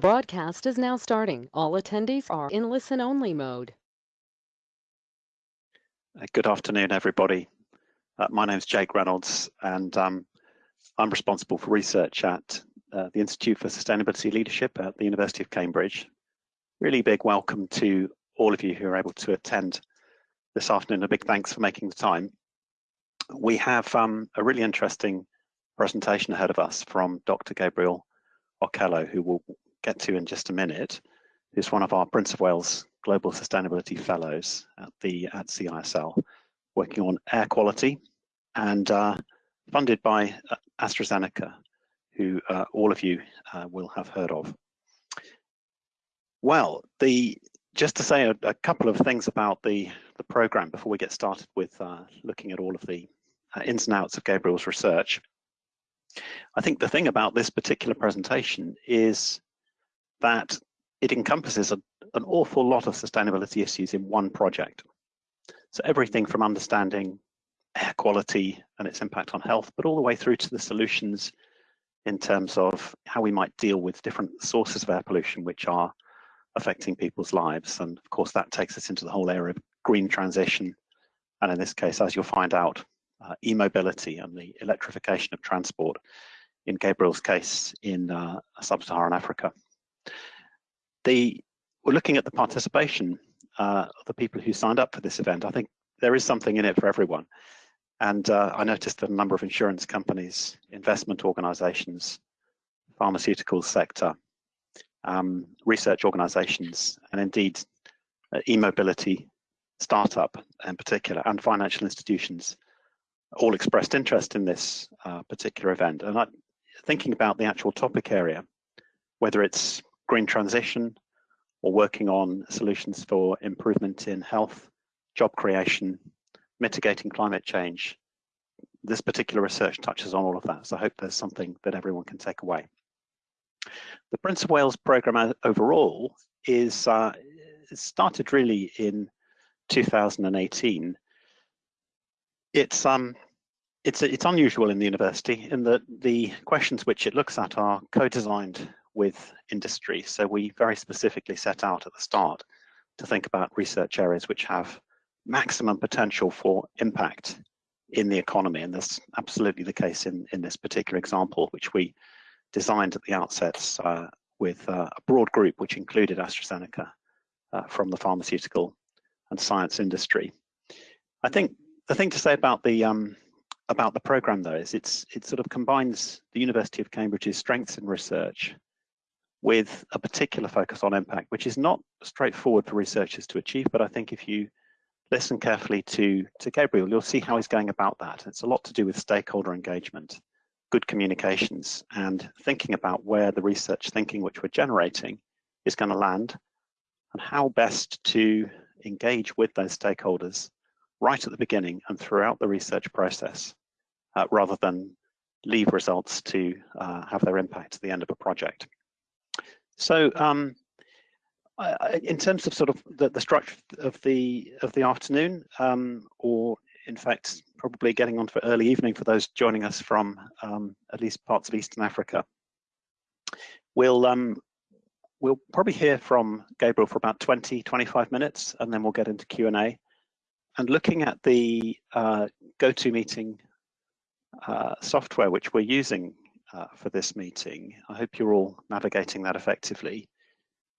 Broadcast is now starting. All attendees are in listen-only mode. Uh, good afternoon, everybody. Uh, my name is Jake Reynolds, and um, I'm responsible for research at uh, the Institute for Sustainability Leadership at the University of Cambridge. Really big welcome to all of you who are able to attend this afternoon. A big thanks for making the time. We have um, a really interesting presentation ahead of us from Dr. Gabriel Okello, who we'll get to in just a minute, who's one of our Prince of Wales Global Sustainability Fellows at the at CISL, working on air quality and uh, funded by uh, AstraZeneca, who uh, all of you will have heard of. Well, the just to say a couple of things about the, the program before we get started with looking at all of the ins and outs of Gabriel's research. I think the thing about this particular presentation is that it encompasses an awful lot of sustainability issues in one project. So everything from understanding air quality and its impact on health, but all the way through to the solutions in terms of how we might deal with different sources of air pollution which are affecting people's lives. And of course, that takes us into the whole area of green transition, and in this case, as you'll find out, uh, e-mobility and the electrification of transport, in Gabriel's case, in uh, sub-Saharan Africa. We're looking at the participation uh, of the people who signed up for this event. I think there is something in it for everyone. And uh, I noticed that a number of insurance companies, investment organizations, pharmaceutical sector, um, research organizations, and indeed, uh, e-mobility startup in particular, and financial institutions all expressed interest in this particular event. And I, thinking about the actual topic area, whether it's green transition or working on solutions for improvement in health, job creation, mitigating climate change, this particular research touches on all of that. So I hope there's something that everyone can take away. The Prince of Wales program uh, overall is uh, started really in 2018. Um, it's unusual in the university in that the questions which it looks at are co-designed with industry. So we very specifically set out at the start to think about research areas which have maximum potential for impact in the economy, and that's absolutely the case in in this particular example, which we designed at the outset uh, with uh, a broad group, which included AstraZeneca uh, from the pharmaceutical and science industry. I think the thing to say about the um, about the program, though, is it's it sort of combines the University of Cambridge's strengths in research with a particular focus on impact, which is not straightforward for researchers to achieve. But I think if you listen carefully to to Gabriel, you'll see how he's going about that. It's a lot to do with stakeholder engagement, good communications, and thinking about where the research thinking which we're generating is going to land, and how best to engage with those stakeholders right at the beginning and throughout the research process, uh, rather than leave results to uh, have their impact at the end of a project. So, um, in terms of sort of the the, structure of the of the afternoon, um, or in fact, probably getting on for early evening for those joining us from um, at least parts of Eastern Africa, we'll we'll probably hear from Gabriel for about 20, 25 minutes, and then we'll get into Q&A. And Looking at the uh, GoToMeeting uh, software which we're using Uh, for this meeting, I hope you're all navigating that effectively.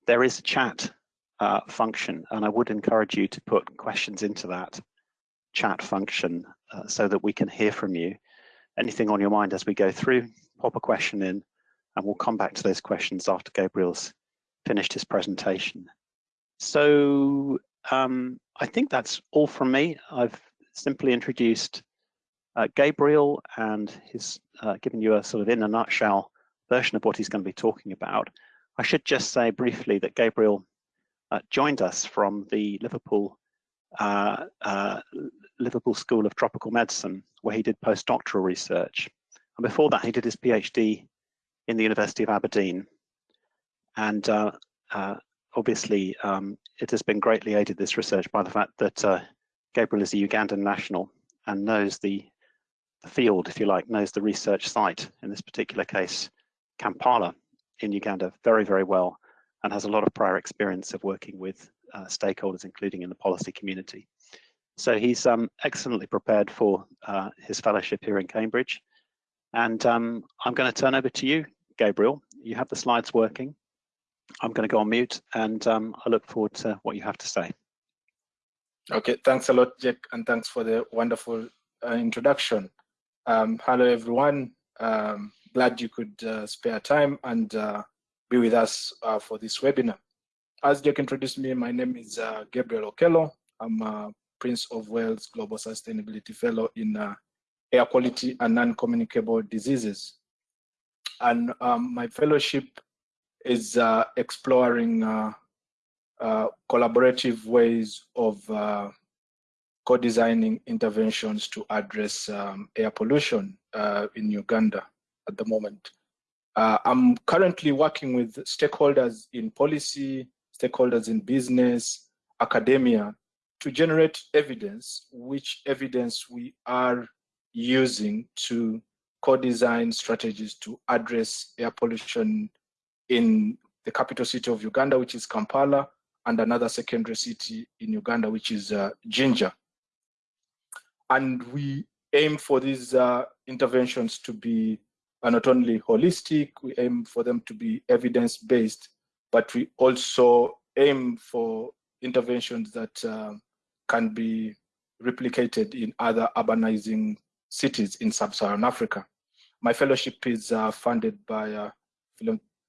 There is a chat uh, function, and I would encourage you to put questions into that chat function uh, so that we can hear from you. Anything on your mind as we go through, pop a question in, and we'll come back to those questions after Gabriel's finished his presentation. So um, I think that's all from me. I've simply introduced Uh, Gabriel, and he's uh, given you a sort of in a nutshell version of what he's going to be talking about. I should just say briefly that Gabriel uh, joined us from the Liverpool Liverpool School of Tropical Medicine, where he did postdoctoral research. And before that, he did his PhD in the University of Aberdeen. And obviously, um, it has been greatly aided, this research, by the fact that Gabriel is a Ugandan national and knows the field, if you like, knows the research site, in this particular case, Kampala in Uganda very, very well and has a lot of prior experience of working with uh, stakeholders, including in the policy community. So he's um, excellently prepared for uh, his fellowship here in Cambridge. And um, I'm going to turn over to you, Gabriel. You have the slides working. I'm going to go on mute and um, I look forward to what you have to say. Okay, thanks a lot, Jack, and thanks for the wonderful uh, introduction. Um, hello, everyone. Um, glad you could uh, spare time and uh, be with us uh, for this webinar. As Jack introduced me, my name is uh, Gabriel Okello. I'm a Prince of Wales Global Sustainability Fellow in uh, Air Quality and Non-Communicable Diseases. And um, my fellowship is exploring uh, collaborative ways of co-designing interventions to address um, air pollution uh, in Uganda at the moment. Uh, I'm currently working with stakeholders in policy, stakeholders in business, academia, to generate evidence, which evidence we are using to co-design strategies to address air pollution in the capital city of Uganda, which is Kampala, and another secondary city in Uganda, which is uh, Jinja. And we aim for these uh, interventions to be uh, not only holistic, we aim for them to be evidence-based, but we also aim for interventions that uh, can be replicated in other urbanizing cities in sub-Saharan Africa. My fellowship is uh, funded by a,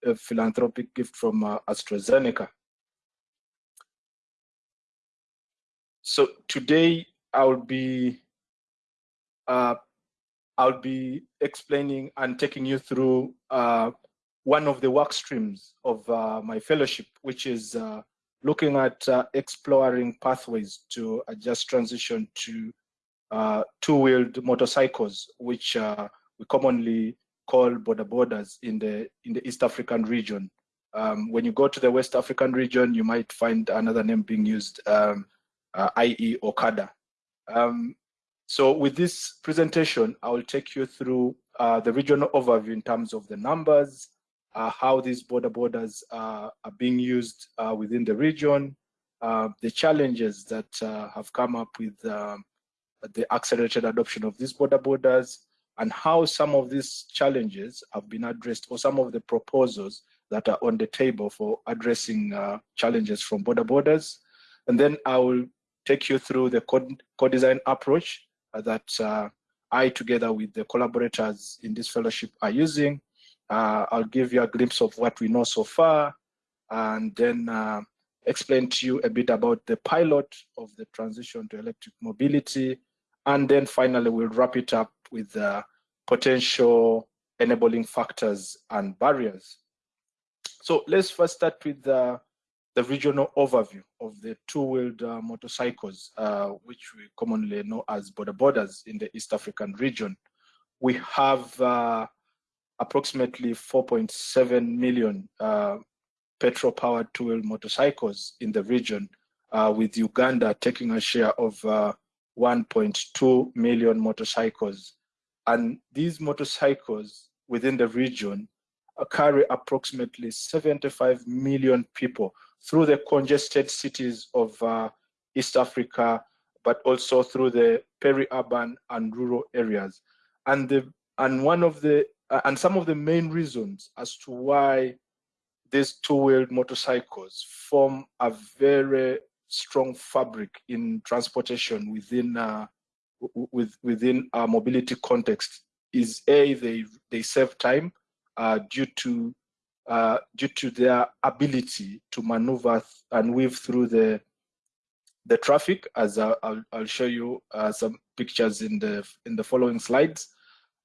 a philanthropic gift from uh, AstraZeneca. So today I'll be uh, I'll be explaining and taking you through uh, one of the work streams of uh, my fellowship, which is uh, looking at uh, exploring pathways to a just transition to uh, two-wheeled motorcycles, which we commonly call boda bodas in the in the East African region. Um, when you go to the West African region, you might find another name being used. Um, uh, i.e. Okada. Um, so with this presentation, I will take you through uh, the regional overview in terms of the numbers, uh, how these boda bodas uh, are being used uh, within the region, uh, the challenges that have come up with um, the accelerated adoption of these boda bodas, and how some of these challenges have been addressed, or some of the proposals that are on the table for addressing challenges from boda bodas. And then I will take you through the co-design approach uh, that uh, I, together with the collaborators in this fellowship, are using. Uh, I'll give you a glimpse of what we know so far, and then explain to you a bit about the pilot of the transition to electric mobility. And then finally, we'll wrap it up with the potential enabling factors and barriers. So let's first start with the the regional overview of the two-wheeled uh, motorcycles, uh, which we commonly know as boda bodas in the East African region. We have uh, approximately 4.7 million uh, petrol-powered two-wheeled motorcycles in the region, uh, with Uganda taking a share of uh, 1.2 million motorcycles. And these motorcycles within the region carry approximately 75 million people through the congested cities of uh, East Africa, but also through the peri-urban and rural areas. And the and one of the uh, and some of the main reasons as to why these two-wheeled motorcycles form a very strong fabric in transportation within uh, with, within our mobility context is a they they save time uh, due to uh, due to their ability to maneuver and weave through the the traffic, as I'll, I'll show you uh, some pictures in the in the following slides,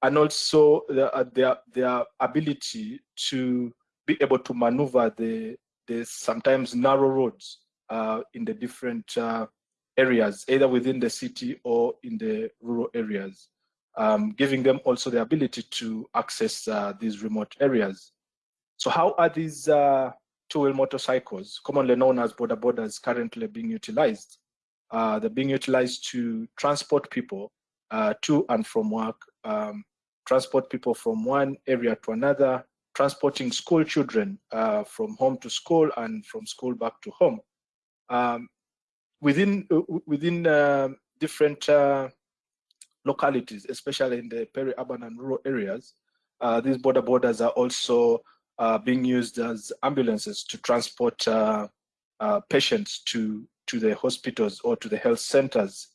and also the, uh, their their ability to be able to maneuver the the sometimes narrow roads uh, in the different uh, areas, either within the city or in the rural areas, um, giving them also the ability to access uh, these remote areas. So how are these uh, two-wheel motorcycles, commonly known as boda bodas, currently being utilized? Uh, they're being utilized to transport people uh, to and from work, um, transport people from one area to another, transporting school children uh, from home to school and from school back to home. Um, within uh, within uh, different uh, localities, especially in the peri-urban and rural areas, uh, these boda bodas are also uh, being used as ambulances to transport patients to to the hospitals or to the health centers.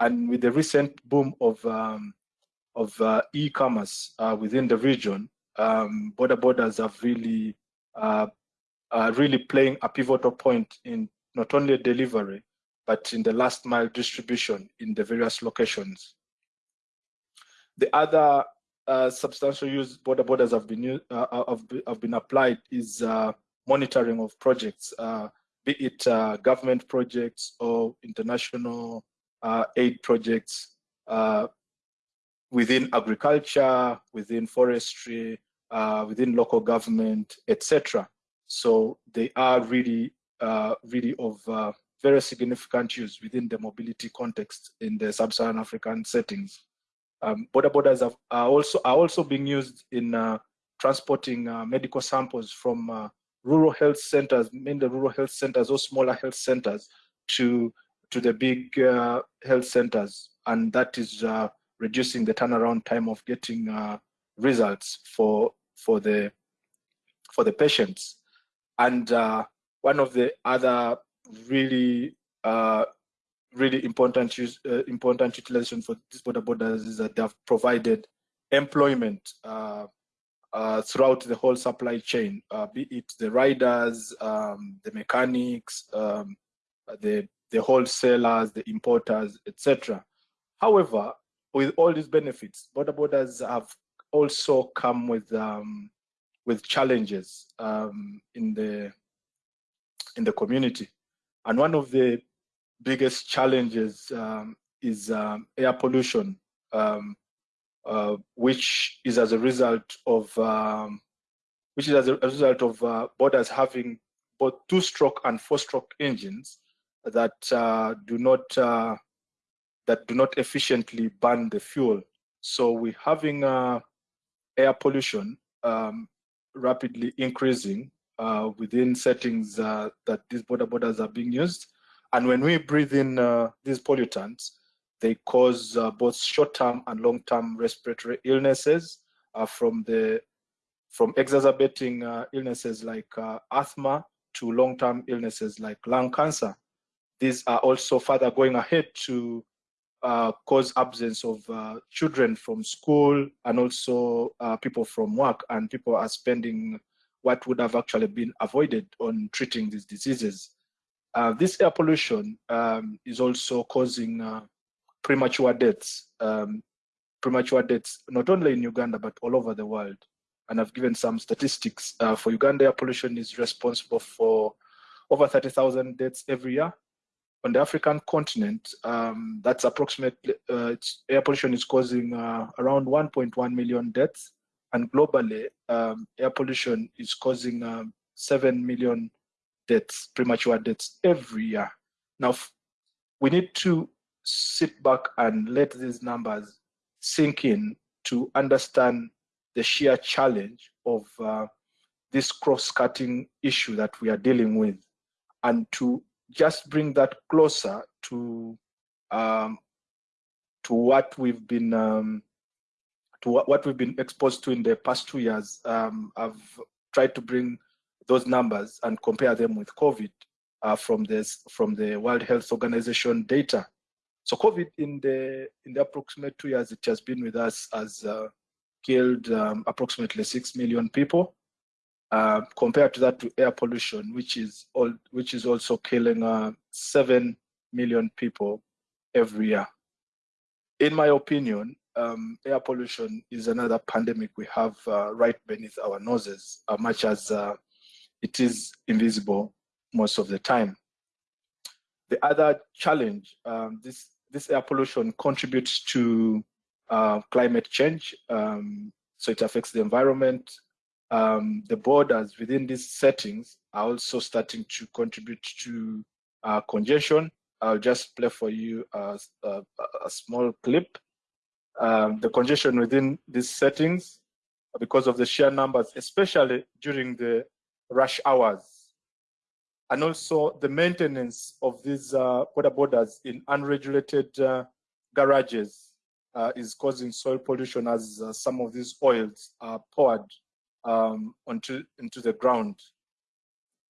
And with the recent boom of um, of uh, e-commerce uh, within the region, um, boda bodas have really uh, really playing a pivotal point in not only delivery, but in the last mile distribution in the various locations. The other uh, substantial use boda bodas have been uh, have, have, been applied is uh, monitoring of projects, be it government projects or international aid projects within agriculture, within forestry, uh, within local government, etc. So they are really, uh, really of uh, very significant use within the mobility context in the sub-Saharan African settings. Um, boda bodas have, are also are also being used in uh, transporting uh, medical samples from uh, rural health centers, mainly rural health centers or smaller health centers, to to the big health centers, and that is reducing the turnaround time of getting uh, results for for the for the patients. And uh, one of the other really uh, really important use, uh, important utilization for these boda bodas is that they have provided employment uh, uh, throughout the whole supply chain, be it the riders, um, the mechanics, um, the the wholesalers, the importers, etc. However, with all these benefits, boda bodas have also come with um, with challenges um, in the in the community, and one of the biggest challenges um, is um, air pollution, um, uh, which is as a result of um, which is as a result of uh, bodas having both two-stroke and four-stroke engines that uh, do not uh, that do not efficiently burn the fuel. So we're having uh, air pollution um, rapidly increasing uh, within settings that these boda bodas are being used. And when we breathe in uh, these pollutants, they cause uh, both short-term and long-term respiratory illnesses uh, from the from exacerbating illnesses like asthma to long-term illnesses like lung cancer. These are also further going ahead to uh, cause absence of uh, children from school and also uh, people from work and people are spending what would have actually been avoided on treating these diseases. Uh, this air pollution um, is also causing uh, premature deaths, um, premature deaths not only in Uganda but all over the world. And I've given some statistics uh, for Uganda. Air pollution is responsible for over 30,000 deaths every year on the African continent, um, that's approximately, uh, air pollution is causing uh, around 1.1 million deaths. And globally, um, air pollution is causing um, 7 million deaths, premature deaths every year. Now, we need to sit back and let these numbers sink in to understand the sheer challenge of uh, this cross-cutting issue that we are dealing with and to just bring that closer to um, to what we've been um, to what, we've been exposed to in the past two years. Um, I've tried to bring those numbers and compare them with COVID uh, from this from the World Health Organization data. So COVID in the in the approximate two years it has been with us has uh, killed um, approximately six million people. Uh, compared to that to air pollution, which is all, which is also killing uh, seven million people every year. In my opinion, um, air pollution is another pandemic we have uh, right beneath our noses, uh, much as uh, it is invisible most of the time. The other challenge, um, this this air pollution contributes to uh, climate change. Um, so it affects the environment, um, the bodas within these settings are also starting to contribute to uh, congestion. I'll just play for you a, a, a small clip. Um, the congestion within these settings because of the sheer numbers, especially during the rush hours. And also the maintenance of these uh, boda bodas in unregulated uh, garages uh, is causing soil pollution as uh, some of these oils are poured um, onto into the ground.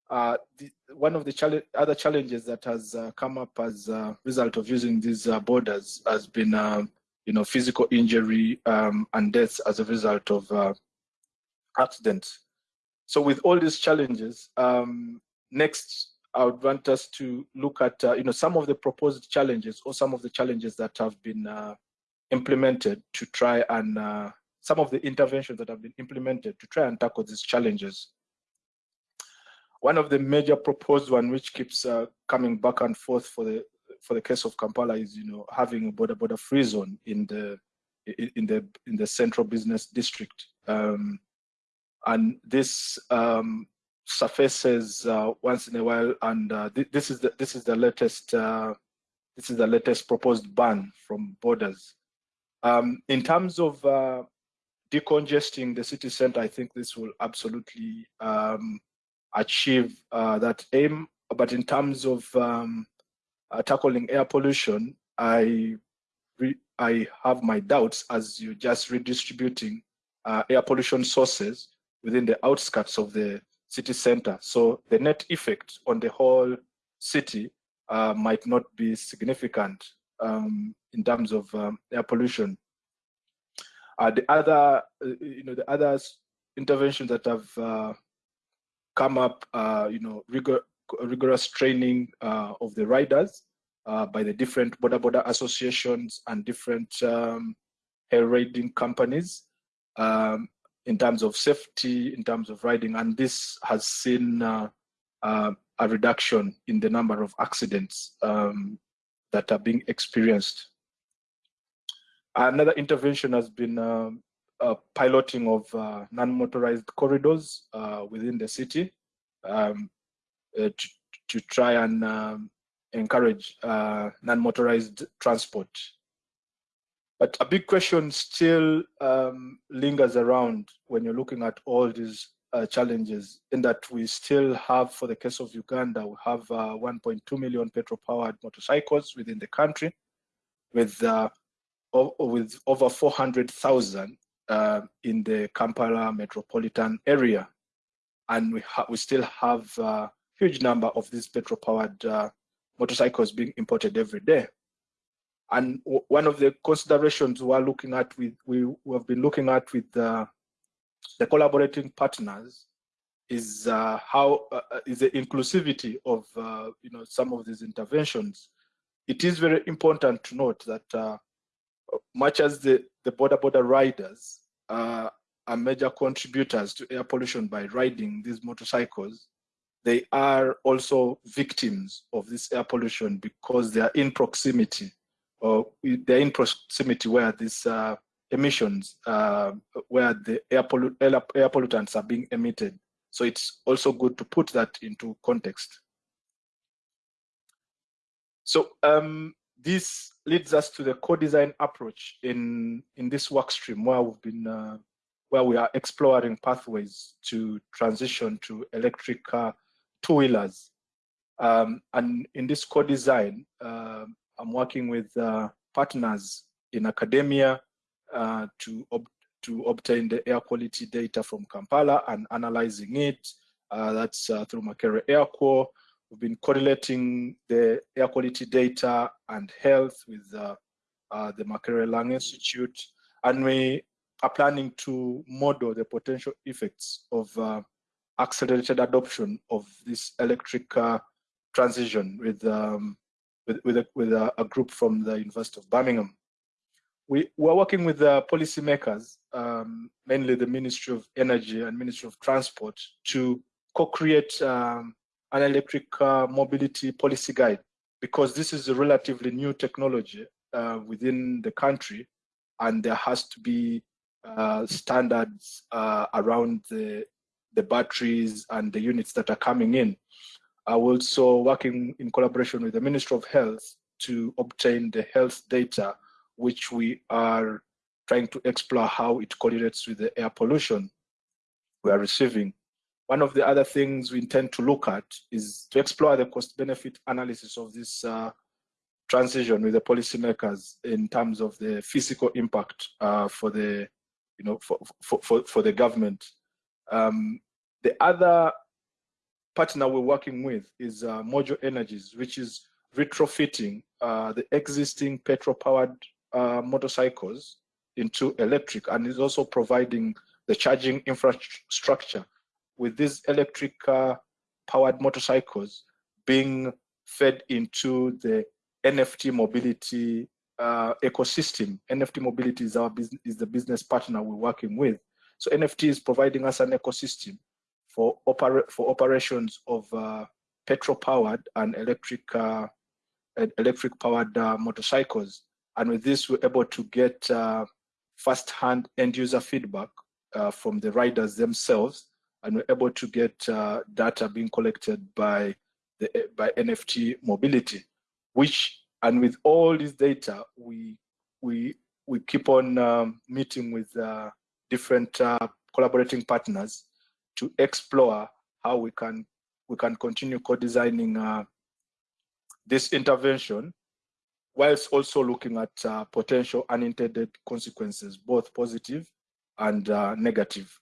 Uh, the, one of the challenge, other challenges that has uh, come up as a result of using these bodas has been, you know, physical injury um, and deaths as a result of accidents. So with all these challenges, um, next I would want us to look at, uh, you know, some of the proposed challenges or some of the challenges that have been uh, implemented to try and some of the interventions that have been implemented to try and tackle these challenges. One of the major proposed one, which keeps uh, coming back and forth for the for the case of Kampala, is you know having a boda boda free zone in the in the in the central business district, um, and this um, surfaces uh, once in a while. And uh, th this is the this is the latest uh, this is the latest proposed ban from bodas. Um, in terms of uh, decongesting the city center, I think this will absolutely um, achieve uh, that aim. But in terms of um, uh, tackling air pollution, I I have my doubts as you're just redistributing uh, air pollution sources within the outskirts of the city center. So the net effect on the whole city uh, might not be significant um, in terms of um, air pollution. Uh, the other, uh, you know, the other interventions that have uh, come up, uh, you know, rigor, rigorous training of the riders by the different boda boda associations and different um, hair riding companies um, in terms of safety, in terms of riding, and this has seen uh, uh, a reduction in the number of accidents um, that are being experienced. Another intervention has been um, uh, piloting of uh, non-motorized corridors uh, within the city um, uh, to, to try and um, encourage uh, non-motorized transport. But a big question still um, lingers around when you're looking at all these uh, challenges in that we still have, for the case of Uganda, we have 1.2 million petrol-powered motorcycles within the country with uh, with over 400,000 uh, in the Kampala metropolitan area. And we, we still have a huge number of these petrol-powered uh, motorcycles being imported every day. And one of the considerations we're looking at with, we, we have been looking at with uh, the collaborating partners is uh, how uh, is the inclusivity of uh, you know some of these interventions. It is very important to note that uh, much as the, the boda boda riders uh, are major contributors to air pollution by riding these motorcycles, they are also victims of this air pollution because they are in proximity or they're in proximity where these uh, emissions, uh, where the air, air pollutants are being emitted. So it's also good to put that into context. So um, this leads us to the co-design approach in in this work stream where we've been uh, where we are exploring pathways to transition to electric uh, two-wheelers. Um, and in this co-design, uh, I'm working with uh, partners in academia uh, to ob to obtain the air quality data from Kampala and analyzing it. Uh, that's through Makerere Air. We've been correlating the air quality data and health with uh, uh, the Makerere Lung Institute, and we are planning to model the potential effects of uh, accelerated adoption of this electric uh, transition with, um, with, with, a, with a, a, group from the University of Birmingham. We, we're working with the policymakers, um, mainly the Ministry of Energy and Ministry of Transport, to co-create um, an electric uh, mobility policy guide because this is a relatively new technology uh, within the country and there has to be uh, standards uh, around the, the batteries and the units that are coming in. I also working in collaboration with the Ministry of Health to obtain the health data which we are trying to explore how it correlates with the air pollution we are receiving. One of the other things we intend to look at is to explore the cost benefit analysis of this uh, transition with the policymakers in terms of the physical impact uh, for the, you know, for, for, for, for the government. Um, the other partner we're working with is uh, Mojo Energies, which is retrofitting uh, the existing petrol-powered uh, motorcycles into electric and is also providing the charging infrastructure with these electric uh, powered motorcycles being fed into the NFT mobility uh, ecosystem. NFT mobility is our is the business partner we're working with. So NFT is providing us an ecosystem for opera for operations of uh, petrol powered and electric uh, electric powered uh, motorcycles. And with this, we're able to get uh, first-hand end user feedback uh, from the riders themselves, and we're able to get uh, data being collected by the by NFT mobility, which and with all this data, we we we keep on um, meeting with different collaborating partners to explore how we can we can continue co-designing uh, this intervention whilst also looking at uh, potential unintended consequences, both positive and uh, negative.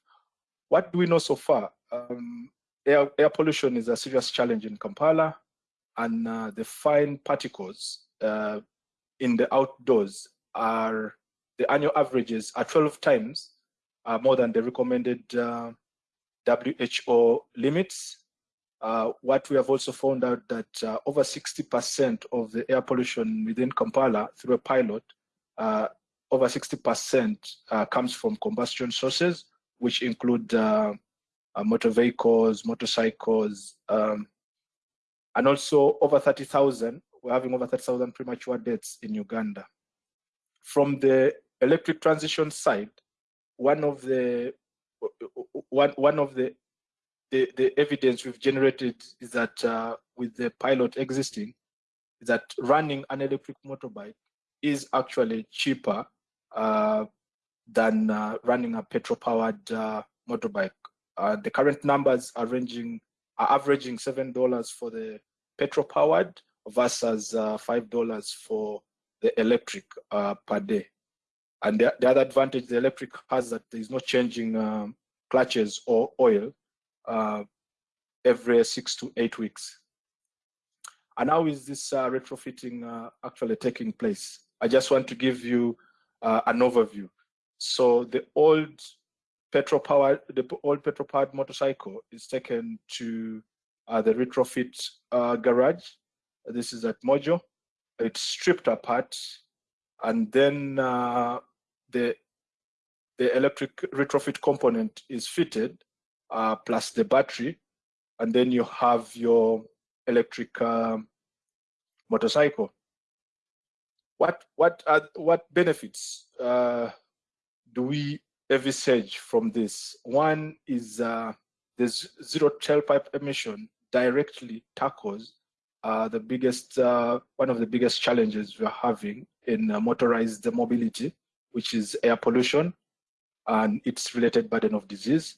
What do we know so far? Um, air, air, pollution is a serious challenge in Kampala, and uh, the fine particles uh, in the outdoors are, the annual averages are 12 times uh, more than the recommended uh, WHO limits uh, what we have also found out that uh, over 60% of the air pollution within Kampala through a pilot, uh, over 60% uh, comes from combustion sources, which include uh, uh, motor vehicles, motorcycles, um, and also over 30,000, we're having over 30,000 premature deaths in Uganda. From the electric transition side, one of the one, one of the the, the evidence we've generated is that uh, with the pilot existing, that running an electric motorbike is actually cheaper uh, than uh, running a petrol-powered uh, motorbike. Uh, the current numbers are ranging, are averaging seven dollars for the petrol-powered versus uh, five dollars for the electric per day. And the, the, other advantage the electric has that there is no changing um, clutches or oil uh, every six to eight weeks. And how is this uh, retrofitting uh, actually taking place? I just want to give you uh, an overview. So the old petrol powered, the old petrol powered motorcycle is taken to uh, the retrofit uh, garage. This is at Mojo. It's stripped apart, and then the the electric retrofit component is fitted uh, plus the battery, and then you have your electric um, motorcycle. What what are, what benefits uh, do we envisage from this? One is uh, zero tailpipe emission directly tackles uh, the biggest uh, one of the biggest challenges we're having in uh, motorized mobility, which is air pollution and its related burden of disease.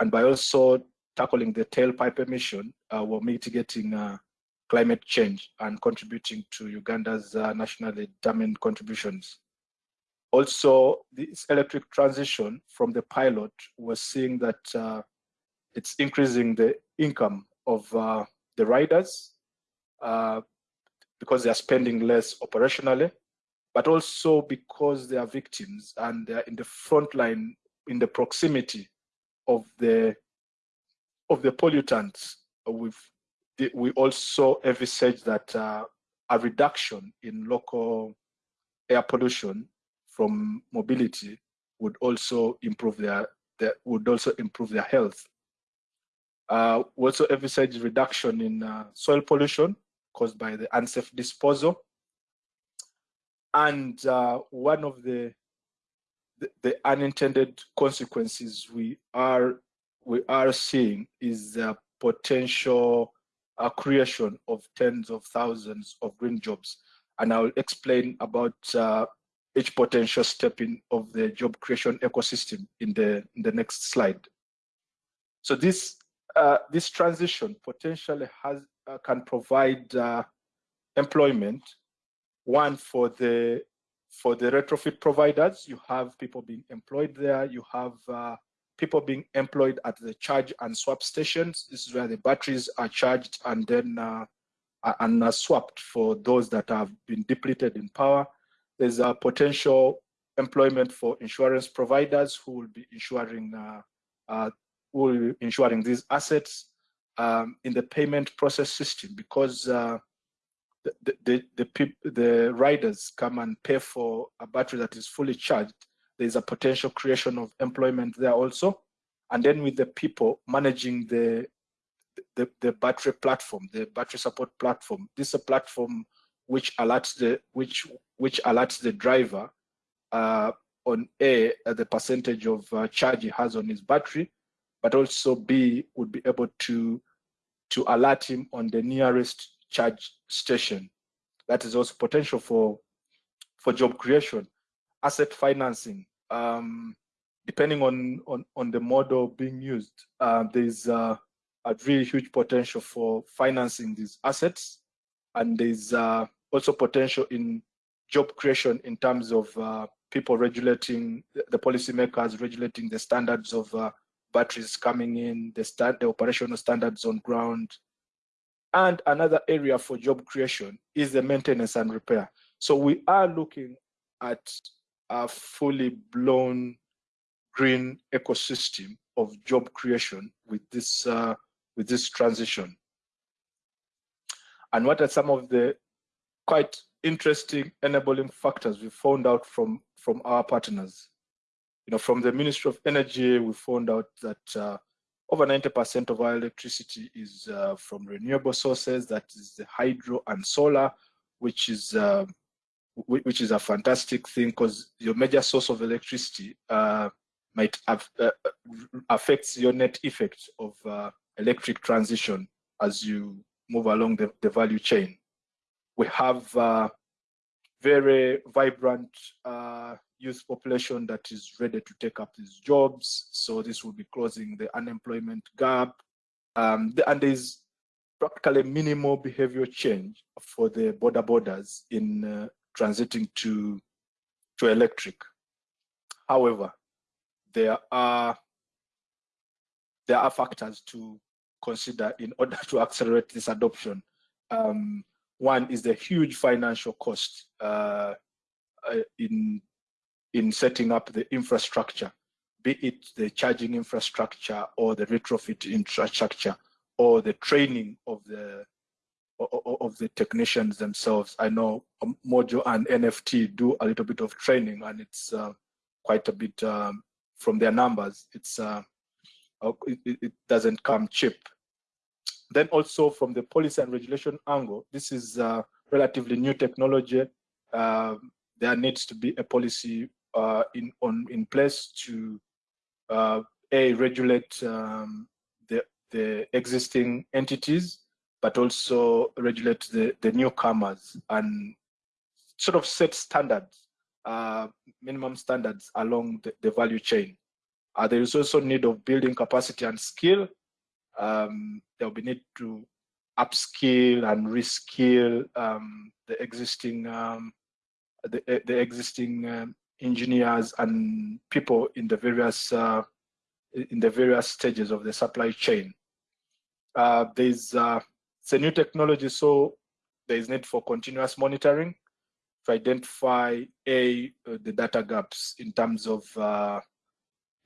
And by also tackling the tailpipe emission, uh, we're mitigating uh, climate change and contributing to Uganda's uh, nationally determined contributions. Also, this electric transition from the pilot, we're seeing that uh, it's increasing the income of uh, the riders uh, because they are spending less operationally, but also because they are victims and they're in the front line, in the proximity of the of the pollutants, we've we also envisage that uh, a reduction in local air pollution from mobility would also improve their, their would also improve their health. Uh, we also envisage reduction in uh, soil pollution caused by the unsafe disposal. And uh, one of the the, the unintended consequences we are we are seeing is the potential uh, creation of tens of thousands of green jobs. And I'll explain about uh, each potential step in of the job creation ecosystem in the in the next slide. So this uh, this transition potentially has uh, can provide uh, employment one for the for the retrofit providers. You have people being employed there. You have uh, people being employed at the charge and swap stations. This is where the batteries are charged and then uh, and are swapped for those that have been depleted in power. There's a potential employment for insurance providers who will be insuring uh, uh, will be insuring these assets um, in the payment process system because uh, the, the, the, the, riders come and pay for a battery that is fully charged, there's a potential creation of employment there also. And then with the people managing the, the, the battery platform, the battery support platform, this is a platform which alerts the, which, which alerts the driver uh, on A, uh, the percentage of uh, charge he has on his battery, but also B, would be able to, to alert him on the nearest charge station. That is also potential for, for job creation. Asset financing, um, depending on, on, on the model being used, uh, there's uh, a really huge potential for financing these assets. And there's uh, also potential in job creation in terms of uh, people regulating, the policymakers regulating the standards of uh, batteries coming in, the, stand, the operational standards on ground, and another area for job creation is the maintenance and repair. So we are looking at a fully blown green ecosystem of job creation with this uh, with this transition. And what are some of the quite interesting enabling factors we found out from from our partners? You know, from the Ministry of Energy, we found out that uh, over 90% of our electricity is uh, from renewable sources, that is the hydro and solar, which is uh, which is a fantastic thing because your major source of electricity uh, might have, uh, affects your net effect of uh, electric transition as you move along the, the value chain. We have uh, very vibrant youth population that is ready to take up these jobs. So this will be closing the unemployment gap. Um, and there's practically minimal behavioral change for the boda bodas in uh, transiting to, to electric. However, there are there are factors to consider in order to accelerate this adoption. Um, one is the huge financial cost uh, uh, in in setting up the infrastructure, be it the charging infrastructure or the retrofit infrastructure or the training of the of the technicians themselves. I know Mojo and NFT do a little bit of training, and it's uh, quite a bit um, from their numbers. It's uh, uh it, it, doesn't come cheap. Then also from the policy and regulation angle, this is uh, relatively new technology. Uh, there needs to be a policy uh, in on in place to uh, a regulate um, the the existing entities, but also regulate the the newcomers and sort of set standards, uh, minimum standards along the, the value chain. Uh, there is also need of building capacity and skill. Um, there will be need to upskill and reskill um, the existing um, the, the existing um, engineers and people in the various uh, in the various stages of the supply chain. Uh, there's uh, it's a new technology, so there is need for continuous monitoring to identify a uh, the data gaps in terms of uh,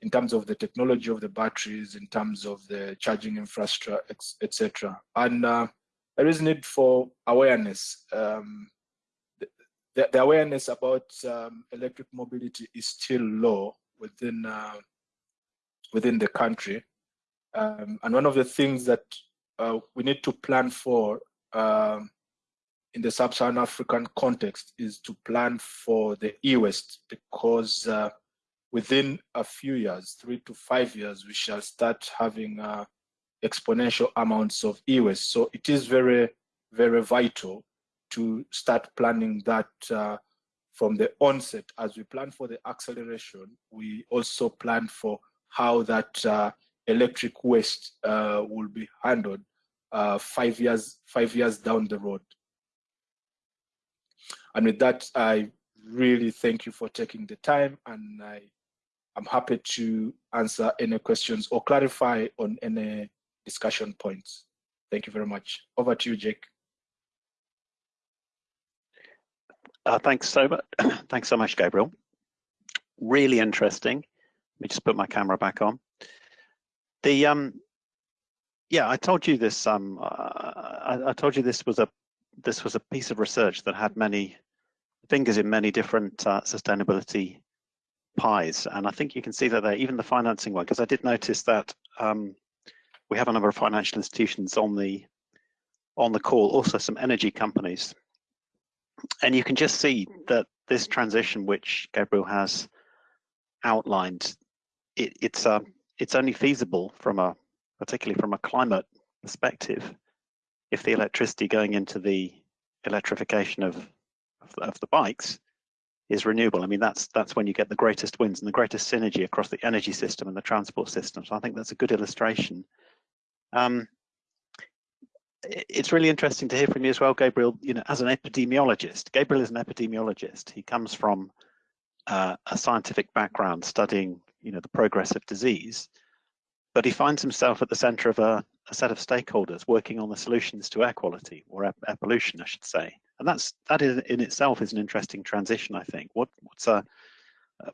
in terms of the technology of the batteries, in terms of the charging infrastructure, etc. And uh, there is need for awareness. Um, the, the awareness about um, electric mobility is still low within uh, within the country. Um, and one of the things that uh, we need to plan for um, in the sub-Saharan African context is to plan for the e-waste because uh, within a few years, three to five years, we shall start having uh, exponential amounts of e-waste. So it is very, very vital to start planning that uh, from the onset, as we plan for the acceleration, we also plan for how that uh, electric waste uh, will be handled uh, five years five years down the road. And with that, I really thank you for taking the time, and I I'm happy to answer any questions or clarify on any discussion points. Thank you very much. Over to you, Jake. Uh, thanks so much. thanks so much, Gabriel. Really interesting. Let me just put my camera back on. The um, yeah, I told you this. Um, uh, I, I, told you this was a this was a piece of research that had many fingers in many different uh, sustainability pies, and I think you can see that there. Even the financing one, because I did notice that um, we have a number of financial institutions on the on the call, also some energy companies and you can just see that this transition which Gabriel has outlined, it, it's uh, it's only feasible from a particularly from a climate perspective if the electricity going into the electrification of of the, of the bikes is renewable. I mean, that's that's when you get the greatest wins and the greatest synergy across the energy system and the transport system. So I think that's a good illustration. Um, it's really interesting to hear from you as well, Gabriel. You know, as an epidemiologist, Gabriel is an epidemiologist. He comes from uh, a scientific background, studying you know the progress of disease, but he finds himself at the centre of a, a, set of stakeholders working on the solutions to air quality or air, pollution, I should say. And that's that is in itself is an interesting transition. I think. What what's uh,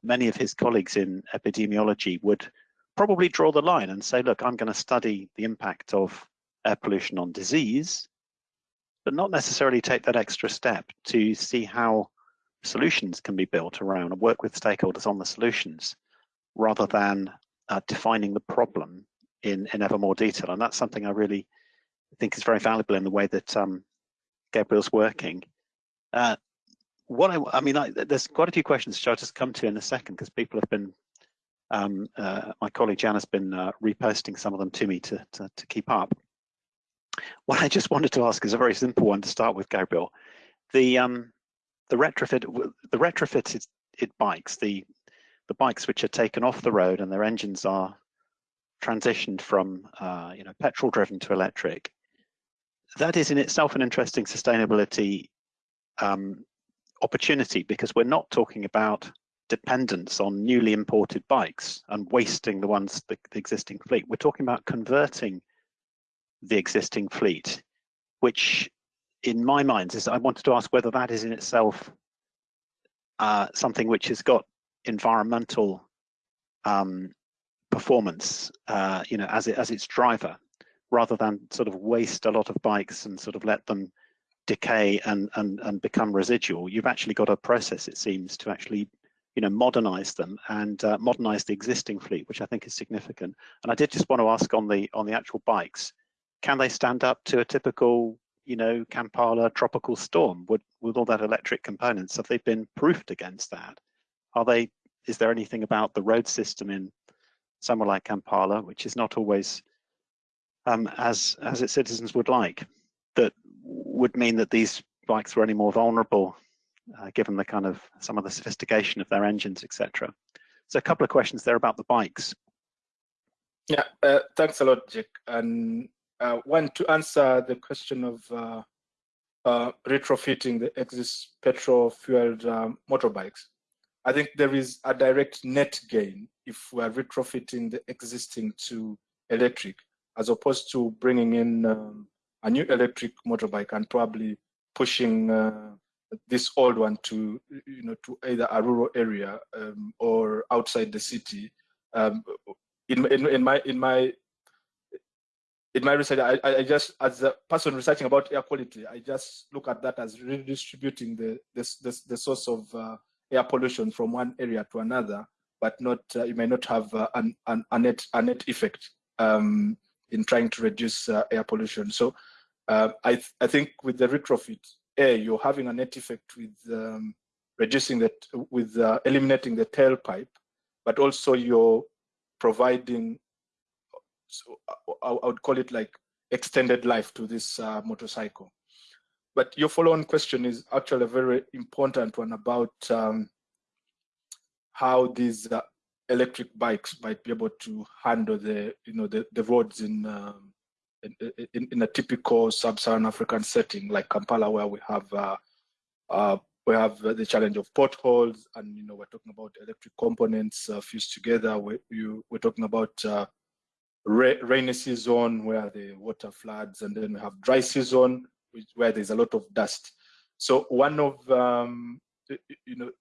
many of his colleagues in epidemiology would probably draw the line and say, look, I'm going to study the impact of air pollution on disease, but not necessarily take that extra step to see how solutions can be built around and work with stakeholders on the solutions rather than uh, defining the problem in, in ever more detail. And that's something I really think is very valuable in the way that um, Gabriel's working. Uh, what I, I mean, I, there's quite a few questions which I'll just come to in a second because people have been, um, uh, my colleague Jan has been uh, reposting some of them to me to, to, to keep up. What I just wanted to ask is a very simple one to start with, Gabriel. The um, the retrofit the retrofitted it bikes, the the bikes which are taken off the road and their engines are transitioned from uh, you know petrol driven to electric. That is in itself an interesting sustainability um, opportunity because we're not talking about dependence on newly imported bikes and wasting the ones the, the existing fleet. We're talking about converting the existing fleet, which in my mind is I wanted to ask whether that is in itself uh, something which has got environmental um, performance, uh, you know, as it as its driver, rather than sort of waste a lot of bikes and sort of let them decay and and and become residual. You've actually got a process, it seems, to actually you know modernize them and uh, modernize the existing fleet, which I think is significant. And I did just want to ask on the on the actual bikes can they stand up to a typical, you know, Kampala tropical storm with, with all that electric components? Have they been proofed against that? Are they, is there anything about the road system in somewhere like Kampala, which is not always um, as, as its citizens would like, that would mean that these bikes were any more vulnerable uh, given the kind of some of the sophistication of their engines, etc. So a couple of questions there about the bikes. Yeah, uh, thanks a lot, Jake. And uh, one, to answer the question of uh, uh, retrofitting the exist petrol-fueled um, motorbikes, I think there is a direct net gain if we are retrofitting the existing to electric, as opposed to bringing in um, a new electric motorbike and probably pushing uh, this old one to, you know, to either a rural area um, or outside the city. Um, in, in, in my in my in my research, I, I just, as a person researching about air quality, I just look at that as redistributing the, the, the, the source of uh, air pollution from one area to another, but not, uh, you may not have uh, an, an, a, net, a net effect um, in trying to reduce uh, air pollution. So uh, I, th I think with the retrofit, A, you're having a net effect with um, reducing that, with uh, eliminating the tailpipe, but also you're providing so I, I, would call it like extended life to this uh, motorcycle. but your follow-on question is actually a very important one about um, how these uh, electric bikes might be able to handle the you know the, the roads in, um, in, in, a typical sub-Saharan African setting like Kampala, where we have uh, uh, we have the challenge of potholes, and you know we're talking about electric components uh, fused together. We, you, we're talking about uh, ra rainy season where the water floods, and then we have dry season which, where there's a lot of dust. So one of um, you know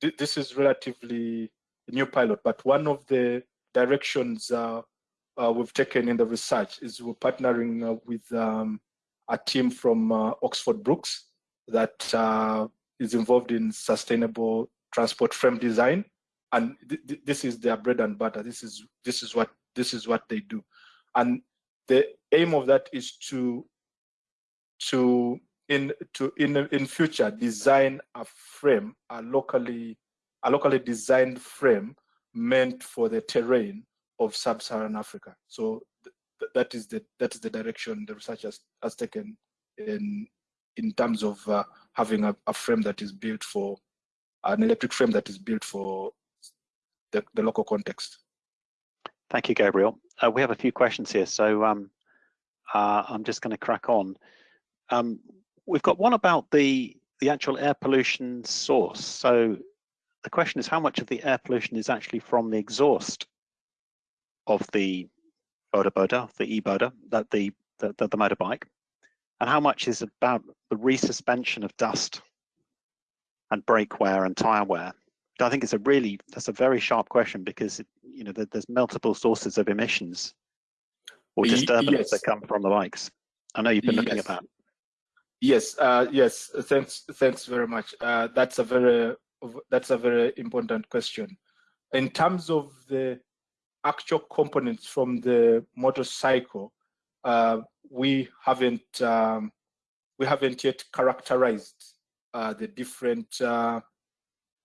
th this is relatively new pilot, but one of the directions uh, uh, we've taken in the research is we're partnering uh, with um, a team from uh, Oxford Brookes that uh, is involved in sustainable transport frame design, and th th this is their bread and butter. This is this is what this is what they do, and the aim of that is to to in to in in future design a frame a locally a locally designed frame meant for the terrain of sub-Saharan Africa. So th that is the that is the direction the research has, has taken in in terms of uh, having a, a, frame that is built for an electric frame that is built for the, the local context. Thank you, Gabriel. Uh, we have a few questions here, so um, uh, I'm just going to crack on. Um, we've got one about the the actual air pollution source. So the question is how much of the air pollution is actually from the exhaust of the boda boda, the e-boda, that the, the, the, the motorbike, and how much is about the resuspension of dust and brake wear and tire wear. I think it's a really that's a very sharp question because you know there's multiple sources of emissions or disturbance yes. that come from the bikes. I know you've been looking yes. at that. Yes, uh, yes. Thanks, thanks very much. Uh, that's a very that's a very important question. In terms of the actual components from the motorcycle, uh, we haven't um, we haven't yet characterized uh, the different uh,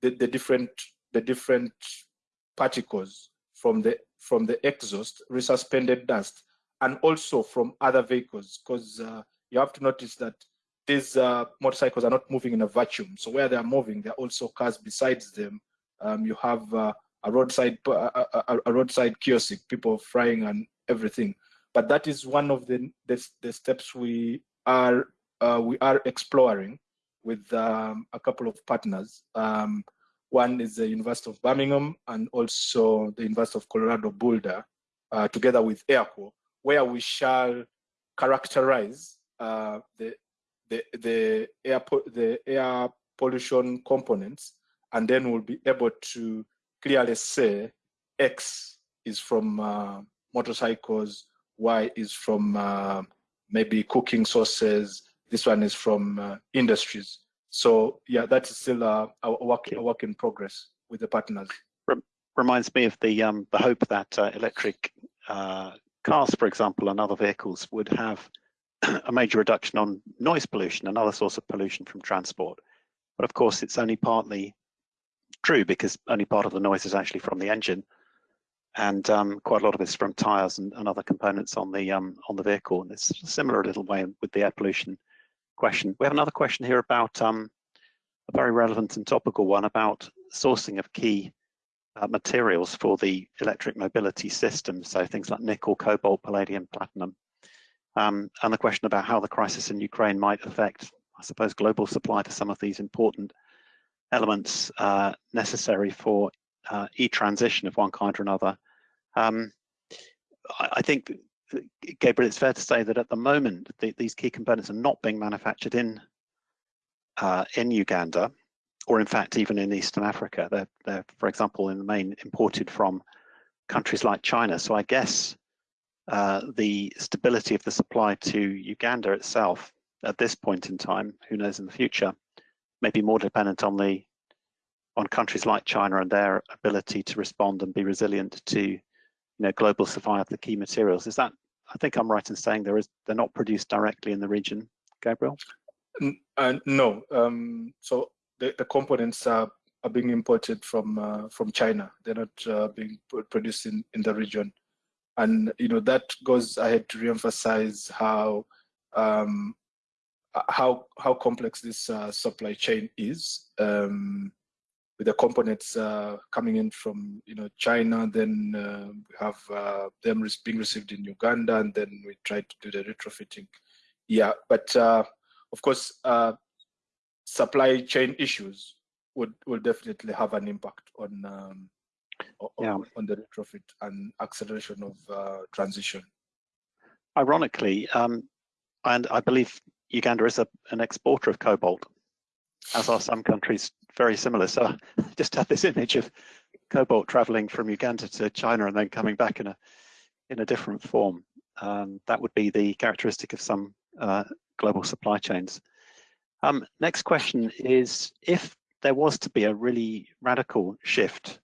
the, the different the different particles from the from the exhaust, resuspended dust, and also from other vehicles, because uh, you have to notice that these uh, motorcycles are not moving in a vacuum. So where they are moving, there are also cars besides them. Um, you have uh, a roadside a, a, a, roadside kiosk, people frying and everything. But that is one of the the, the steps we are uh, we are exploring with um, a couple of partners. Um, one is the University of Birmingham and also the University of Colorado Boulder, uh, together with AirQo, where we shall characterize uh, the the the air the air pollution components, and then we'll be able to clearly say X is from uh, motorcycles, Y is from uh, maybe cooking sources, this one is from uh, industries. So yeah, that is still a, a, work, a work in progress with the partners. Reminds me of the um, the hope that uh, electric uh, cars, for example, and other vehicles would have a major reduction on noise pollution, another source of pollution from transport. But of course, it's only partly true because only part of the noise is actually from the engine, and um, quite a lot of it's from tires and, and other components on the um, on the vehicle. And it's similar a similar little way with the air pollution question. We have another question here about um, a very relevant and topical one about sourcing of key uh, materials for the electric mobility system. So things like nickel, cobalt, palladium, platinum. Um, and the question about how the crisis in Ukraine might affect, I suppose, global supply to some of these important elements uh, necessary for uh, e-transition of one kind or another. Um, I, I, think, Gabriel, it's fair to say that at the moment, the, these key components are not being manufactured in uh, in Uganda, or in fact, even in Eastern Africa. They're, they're, for example, in the main imported from countries like China. So I guess uh, the stability of the supply to Uganda itself at this point in time, who knows in the future, may be more dependent on the on countries like China and their ability to respond and be resilient to you know global supply of the key materials. Is that I think I'm right in saying there is they're not produced directly in the region, Gabriel? Uh, no. Um, so the, the components are, are being imported from uh, from China. They're not uh, being produced in, in the region and you know that goes ahead to reemphasize how um, how how complex this uh, supply chain is um, with the components uh, coming in from you know China. Then uh, we have uh, them being received in Uganda, and then we try to do the retrofitting. Yeah, but uh, of course, uh, supply chain issues would will definitely have an impact on um, on, yeah. on the retrofit and acceleration of transition. Ironically, um, and I believe Uganda is a, an exporter of cobalt, as are some countries very similar. So I just had this image of cobalt traveling from Uganda to China and then coming back in a in a different form. Um, that would be the characteristic of some uh, global supply chains. Um, next question is, if there was to be a really radical shift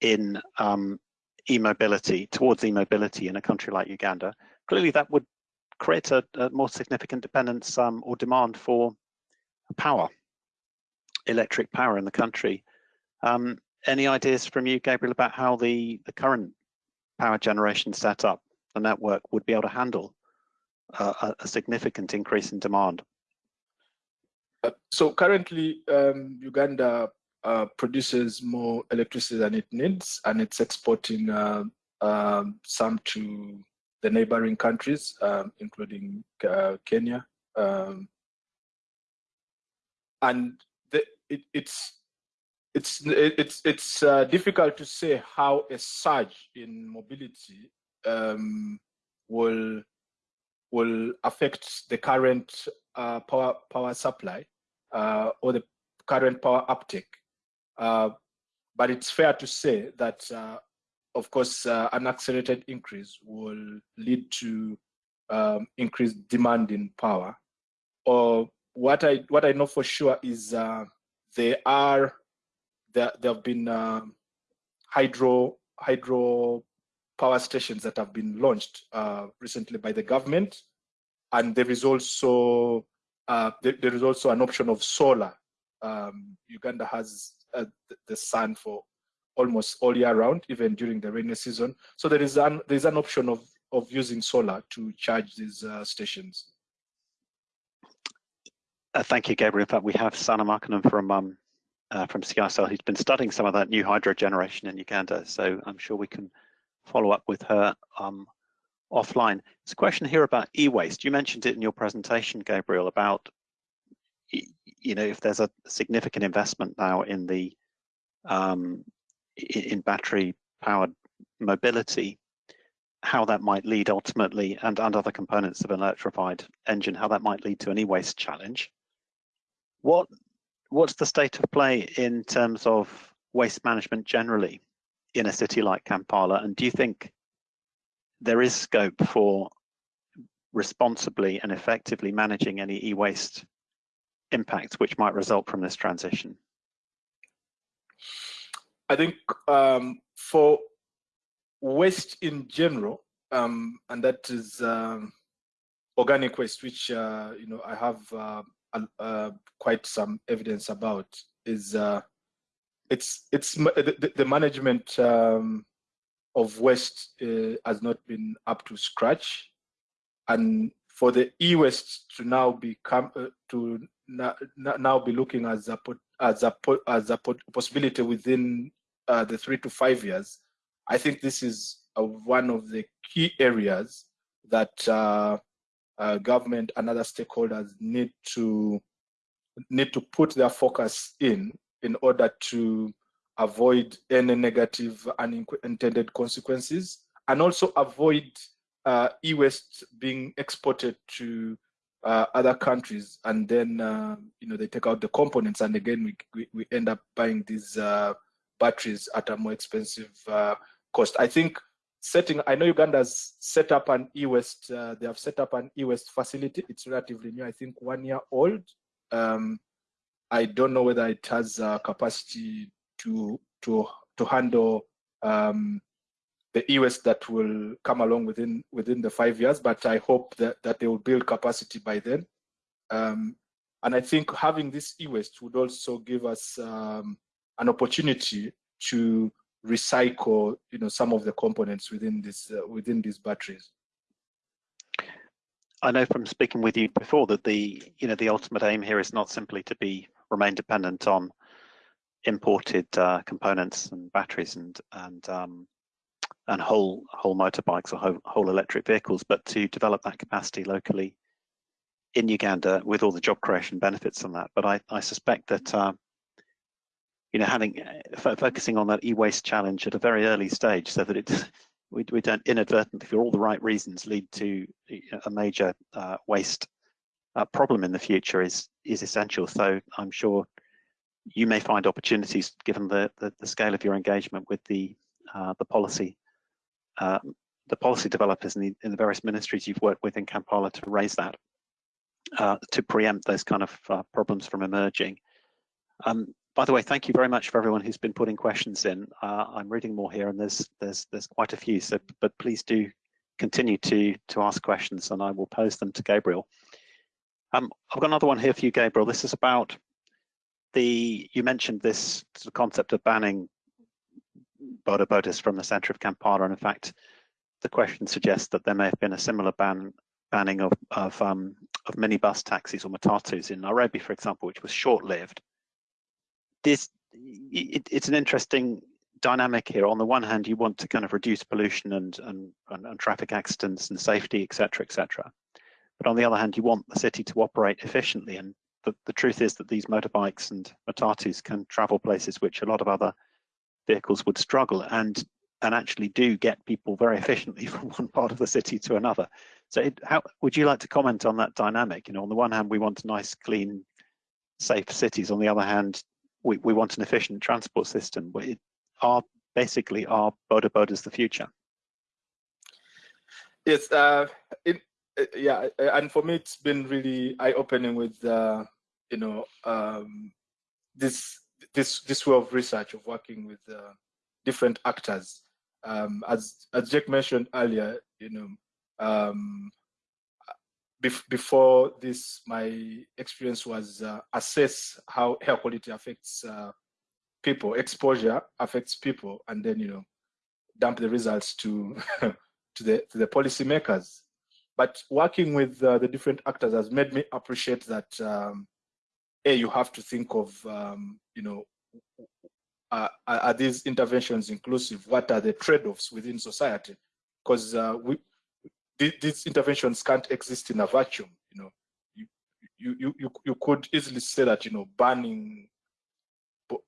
in um, e-mobility, towards e-mobility in a country like Uganda, clearly that would create a, a more significant dependence um, or demand for power, electric power in the country. Um, any ideas from you, Gabriel, about how the, the current power generation setup, the network, would be able to handle uh, a, significant increase in demand? Uh, so currently, um, Uganda uh, produces more electricity than it needs, and it's exporting uh, um, some to the neighboring countries, um, including uh, Kenya. Um, and it, it's it's it's it's uh, difficult to say how a surge in mobility um, will will affect the current uh, power power supply uh, or the current power uptake. Uh, but it's fair to say that uh, of course, uh, an accelerated increase will lead to um, increased demand in power. Or what I what I know for sure is there are there there have been uh, hydro hydro power stations that have been launched uh, recently by the government, and there is also uh, there, there is also an option of solar. Um, Uganda has uh, the sun for almost all year round, even during the rainy season. So there is an there is an option of of using solar to charge these uh, stations. Uh, thank you, Gabriel. In fact, we have Sanna Markkanen from um, uh, from CISL who's been studying some of that new hydro generation in Uganda. So I'm sure we can follow up with her um, offline. There's a question here about e-waste. You mentioned it in your presentation, Gabriel, about you know if there's a significant investment now in the um, in battery powered mobility, how that might lead ultimately, and, and other components of an electrified engine, how that might lead to an e-waste challenge. What What's the state of play in terms of waste management generally in a city like Kampala? And do you think there is scope for responsibly and effectively managing any e-waste impacts which might result from this transition? I think um, for waste in general, um, and that is um, organic waste, which uh, you know I have uh, uh, quite some evidence about, is uh, it's it's the, the management um, of waste uh, has not been up to scratch, and for the e-waste to now become uh, to now be looking as a as a as a possibility within uh, the three to five years, I think this is uh, one of the key areas that uh, government and other stakeholders need to need to put their focus in in order to avoid any negative unintended consequences and also avoid uh, e-waste being exported to uh, other countries and then uh, you know they take out the components and again we, we, we end up buying these uh, batteries at a more expensive uh, cost. I think setting, I know Uganda's set up an e-waste, uh, they have set up an e-waste facility. It's relatively new, I think one year old. Um, I don't know whether it has uh, capacity to to to handle um, the e-waste that will come along within within the five years. But I hope that that they will build capacity by then. Um, and I think having this e-waste would also give us um, an opportunity to recycle you know some of the components within this uh, within these batteries I know from speaking with you before that the you know the ultimate aim here is not simply to be remain dependent on imported uh, components and batteries and and um, and whole whole motorbikes or whole, whole electric vehicles, but to develop that capacity locally in Uganda with all the job creation benefits on that. But I, I suspect that uh, you know having uh, focusing on that e-waste challenge at a very early stage, so that it we we don't inadvertently, for all the right reasons, lead to a major uh, waste uh, problem in the future is is essential. So I'm sure you may find opportunities, given the the, the scale of your engagement with the uh, the policy uh, the policy developers in the, in the various ministries you've worked with in Kampala to raise that, uh, to preempt those kind of uh, problems from emerging. Um, by the way, thank you very much for everyone who's been putting questions in. Uh, I'm reading more here, and there's there's there's quite a few. So, but please do continue to to ask questions, and I will pose them to Gabriel. Um, I've got another one here for you, Gabriel. This is about the you mentioned this sort of concept of banning boda bodas from the centre of Kampala. And in fact, the question suggests that there may have been a similar ban banning of of, um, of minibus taxis or matatus in Nairobi, for example, which was short-lived. This it, it's an interesting dynamic here. On the one hand, you want to kind of reduce pollution and and, and, and traffic accidents and safety, etc., etc. But on the other hand, you want the city to operate efficiently. And the, the truth is that these motorbikes and matatus can travel places which a lot of other vehicles would struggle and and actually do get people very efficiently from one part of the city to another. So it, how would you like to comment on that dynamic? You know, on the one hand, we want nice, clean, safe cities. On the other hand, we, we want an efficient transport system. It are basically our boda is the future? Yes, uh, it, uh, yeah, and for me, it's been really eye-opening with, uh, you know, um, this this this way of research of working with uh, different actors. Um, as as Jake mentioned earlier, you know, um, bef before this, my experience was uh, assess how air quality affects uh, people, exposure affects people, and then you know, dump the results to to the to the policymakers. But working with uh, the different actors has made me appreciate that um, a you have to think of um, you know uh, are these interventions inclusive what are the trade-offs within society because uh, we these interventions can't exist in a vacuum you know. You, you you you could easily say that you know banning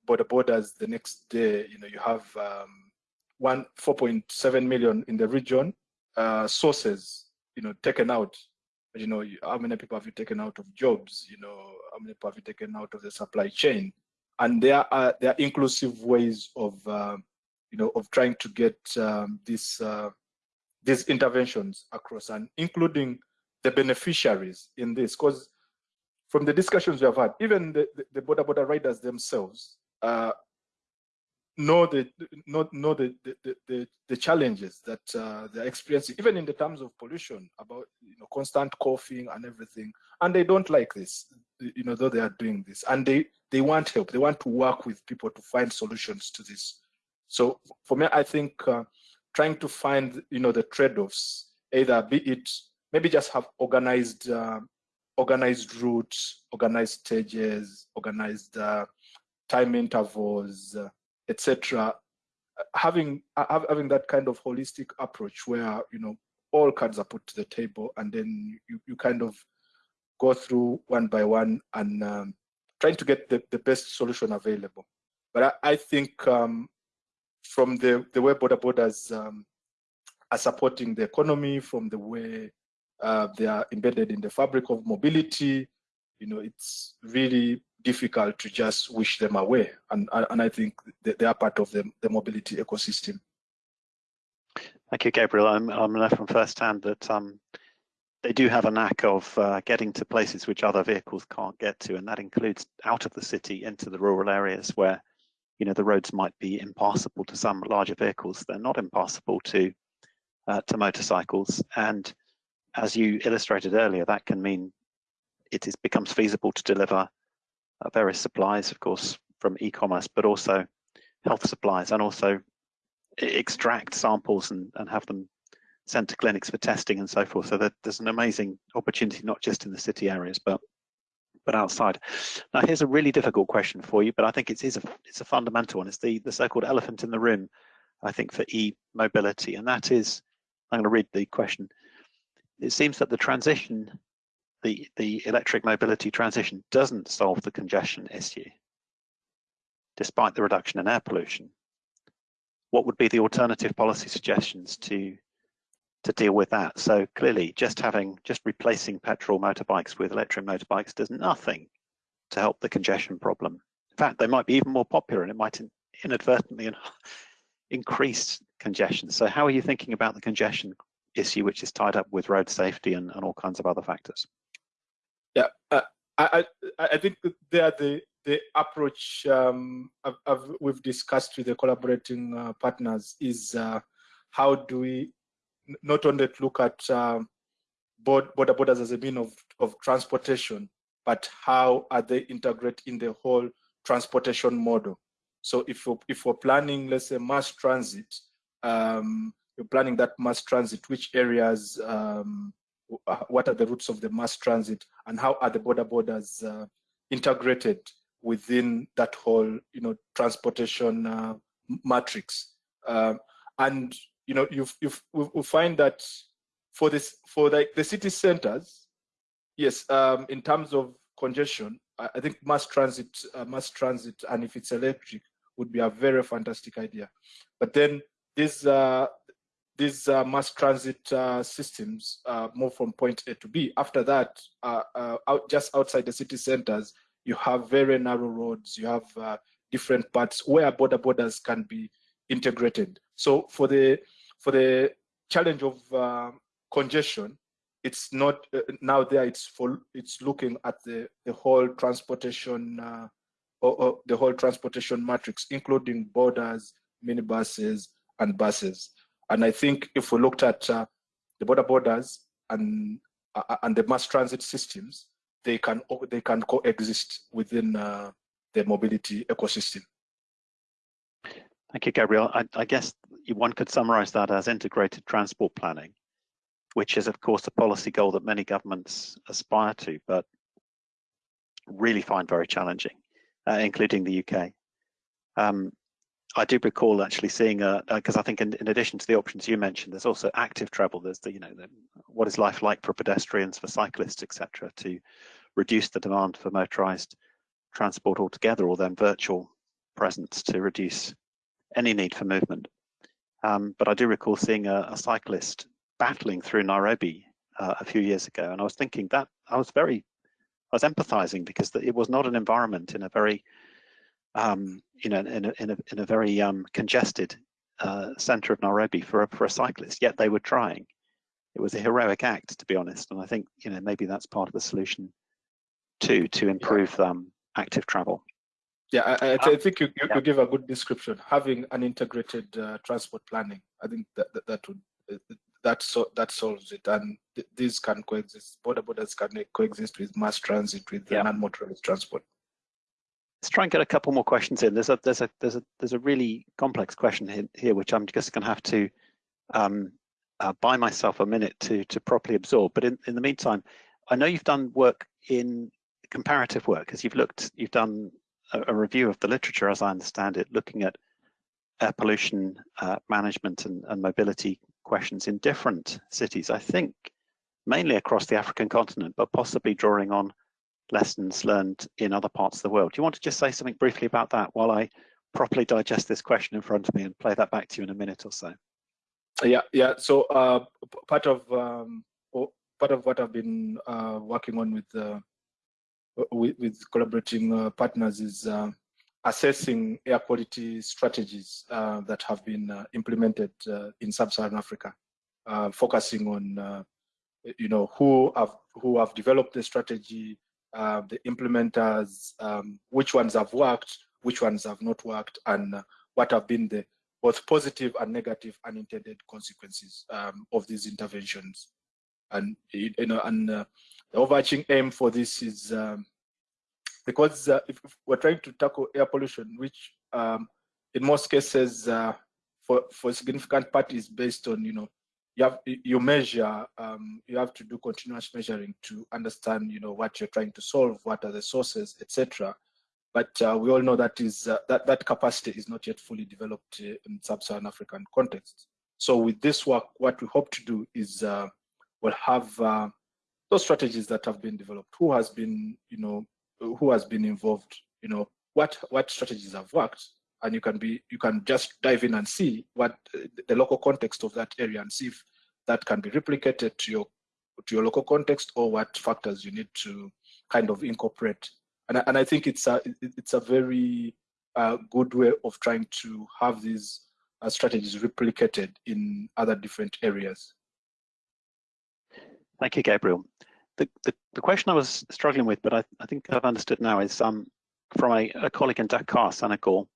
boda bodas the next day you know you have um, one 4.7 million in the region uh, sources you know taken out. You know how many people have you taken out of jobs you know? How many people have you taken out of the supply chain? And there are there are inclusive ways of uh, you know of trying to get um, this uh, these interventions across and including the beneficiaries in this because from the discussions we have had even the, the, the boda boda riders themselves uh, know the know, know the, the, the, the challenges that uh, they're experiencing, even in the terms of pollution, about you know constant coughing and everything. And they don't like this, you know, though they are doing this. And they they want help. They want to work with people to find solutions to this. So for me, I think uh, trying to find you know the trade-offs, either be it maybe just have organized uh, organized routes, organized stages, organized uh, time intervals uh, etc. Having having that kind of holistic approach where you know all cards are put to the table and then you, you kind of go through one by one and um, trying to get the, the best solution available. But I, I think um, from the, the way boda bodas um, are supporting the economy, from the way uh, they are embedded in the fabric of mobility, you know, it's really difficult to just wish them away. And, and I think they are part of the, the mobility ecosystem. Thank you, Gabriel. I'm, I'm know from first hand that um, they do have a knack of uh, getting to places which other vehicles can't get to, and that includes out of the city into the rural areas where, you know, the roads might be impassable to some larger vehicles. They're not impassable to uh, to motorcycles, and as you illustrated earlier, that can mean it is, becomes feasible to deliver uh, various supplies, of course, from e-commerce, but also health supplies and also extract samples and, and have them sent to clinics for testing and so forth. So that there's an amazing opportunity, not just in the city areas, but but outside. Now, here's a really difficult question for you, but I think it is a it's a fundamental one. It's the the so-called elephant in the room, I think, for e-mobility, and that is, I'm going to read the question. It seems that the transition, the the electric mobility transition, doesn't solve the congestion issue, despite the reduction in air pollution. What would be the alternative policy suggestions to to deal with that. So clearly just having, just replacing petrol motorbikes with electric motorbikes does nothing to help the congestion problem. In fact, they might be even more popular and it might inadvertently increase congestion. So how are you thinking about the congestion issue, which is tied up with road safety and, and all kinds of other factors? Yeah, uh, I, I, I think there the the approach um, I've, I've, we've discussed with the collaborating uh, partners is uh, how do we not only look at um, boda bodas as a mean of, of transportation, but how are they integrate in the whole transportation model? So if we're, if we're planning, let's say, mass transit, um, you're planning that mass transit, which areas, um, what are the routes of the mass transit, and how are the boda bodas uh, integrated within that whole, you know, transportation uh, matrix? Um, and you know, you you we find that for this for like the city centers, yes, um, in terms of congestion, I, I think mass transit, uh, mass transit, and if it's electric, would be a very fantastic idea. But then these uh, these uh, mass transit uh, systems uh, move from point A to B. After that, uh, uh, out, just outside the city centers, you have very narrow roads. You have different parts where boda bodas can be integrated. So for the for the challenge of uh, congestion, it's not uh, now there. It's for it's looking at the the whole transportation uh, or, or, the whole transportation matrix, including bodas, minibuses, and buses. And I think if we looked at uh, the boda bodas and uh, and the mass transit systems, they can they can coexist within uh, the mobility ecosystem. Thank you, Gabriel. I, I guess one could summarize that as integrated transport planning, which is, of course, a policy goal that many governments aspire to, but really find very challenging, uh, including the UK. Um, I do recall actually seeing, because uh, I think in, in, addition to the options you mentioned, there's also active travel. There's the, you know, the, what is life like for pedestrians, for cyclists, etc., to reduce the demand for motorized transport altogether, or then virtual presence to reduce any need for movement. Um, but I do recall seeing a, a cyclist battling through Nairobi uh, a few years ago, and I was thinking that I was very, I was empathizing because it was not an environment in a very, um, you know, in a, in a, in a very um, congested uh, center of Nairobi for a, for a cyclist, yet they were trying. It was a heroic act, to be honest, and I think you know maybe that's part of the solution too to improve um, active travel. Yeah, I, I, I think you, you, yeah. you, give a good description. Having an integrated uh, transport planning, I think that that, that would uh, that so that solves it, and th these can coexist. Boda bodas can coexist with mass transit, with yeah. non-motorized transport. Let's try and get a couple more questions in. There's a there's a there's a there's a really complex question here, which I'm just going to have to um, uh, buy myself a minute to to properly absorb. But in in the meantime, I know you've done work in comparative work, because you've looked, you've done a, review of the literature, as I understand it, looking at air pollution uh, management and, and mobility questions in different cities. I think mainly across the African continent, but possibly drawing on lessons learned in other parts of the world. Do you want to just say something briefly about that while I properly digest this question in front of me and play that back to you in a minute or so? Yeah, yeah. So uh, part of um, part of what I've been uh, working on with uh, with, with collaborating uh, partners is uh, assessing air quality strategies uh, that have been implemented in sub-Saharan Africa, focusing on you know who have who have developed the strategy, the implementers, um, which ones have worked, which ones have not worked, and what have been the both positive and negative unintended consequences um, of these interventions. And you know, and uh, the overarching aim for this is um, because uh, if, if, we're trying to tackle air pollution, which um, in most cases uh, for for significant part is based on you know you have you measure um, you have to do continuous measuring to understand you know what you're trying to solve what are the sources etc but uh, we all know that is uh, that that capacity is not yet fully developed uh, in sub-Saharan African context. So with this work, what we hope to do is uh, we'll have those strategies that have been developed. Who has been, you know, who has been involved? You know, what what strategies have worked, and you can be you can just dive in and see what the local context of that area and see if that can be replicated to your to your local context or what factors you need to kind of incorporate and I, and I think it's a it's a very uh, good way of trying to have these uh, strategies replicated in other different areas. Thank you, Gabriel. The, the, the question I was struggling with, but I, I think I've understood now, is um, from a, a colleague in Dakar, Senegal,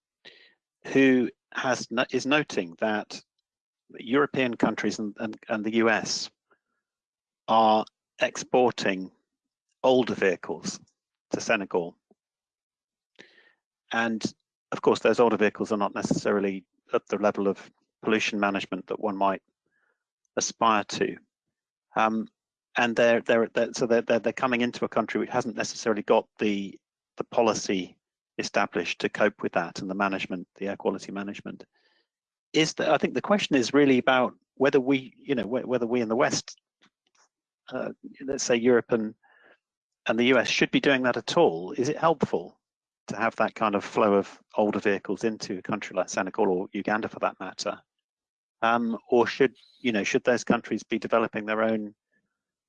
who has is noting that European countries and, and, and the US are exporting older vehicles to Senegal. And of course, those older vehicles are not necessarily at the level of pollution management that one might aspire to. Um, and they're, they're, they're so they're, they're, they're coming into a country which hasn't necessarily got the, the policy established to cope with that and the management, the air quality management. Is that I think the question is really about whether we, you know, whether we in the West, uh, let's say Europe and and the US should be doing that at all. Is it helpful to have that kind of flow of older vehicles into a country like Senegal or Uganda for that matter? Um, or should you know should those countries be developing their own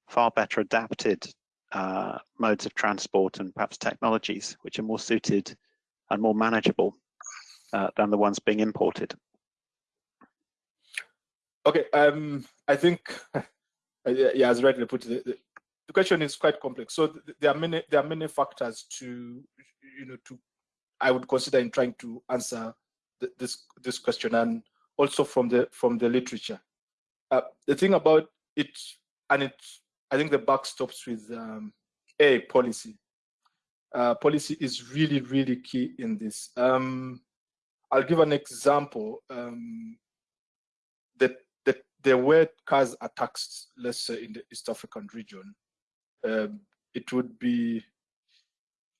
far better adapted uh, modes of transport and perhaps technologies which are more suited and more manageable uh, than the ones being imported? Okay, um, I think yeah, as rightly put, the, the question is quite complex. So th there are many there are many factors to you know to I would consider in trying to answer th this this question and also from the from the literature. Uh, the thing about it and it I think the buck stops with um, a policy. Uh, policy is really really key in this. Um, I'll give an example. Um, that the, the way cars are taxed, let's say in the East African region, um, it would be